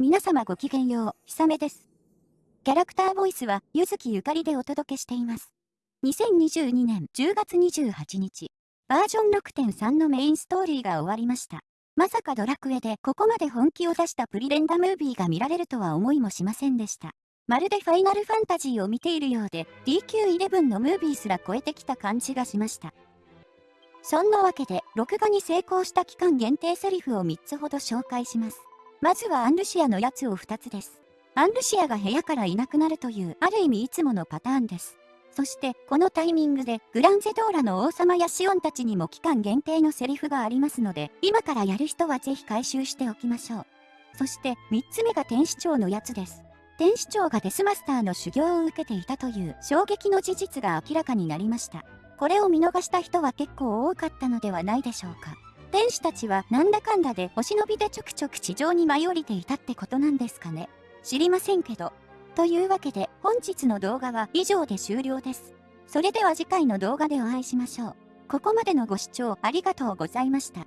皆様ごきげんよう、ひさめです。キャラクターボイスは、ゆずきゆかりでお届けしています。2022年10月28日、バージョン6.3のメインストーリーが終わりました。まさかドラクエでここまで本気を出したプリレンダムービーが見られるとは思いもしませんでした。まるでファイナルファンタジーを見ているようで DQ11 のムービーすら超えてきた感じがしました。そんなわけで、録画に成功した期間限定セリフを3つほど紹介します。まずはアンルシアのやつを2つです。アンルシアが部屋からいなくなるという、ある意味いつものパターンです。そして、このタイミングで、グランゼドーラの王様やシオンたちにも期間限定のセリフがありますので、今からやる人はぜひ回収しておきましょう。そして、3つ目が天使長のやつです。天使長がデスマスターの修行を受けていたという衝撃の事実が明らかになりました。これを見逃した人は結構多かったのではないでしょうか。天使たちはなんだかんだでお忍びでちょくちょく地上に舞い降りていたってことなんですかね。知りませんけど。というわけで本日の動画は以上で終了です。それでは次回の動画でお会いしましょう。ここまでのご視聴ありがとうございました。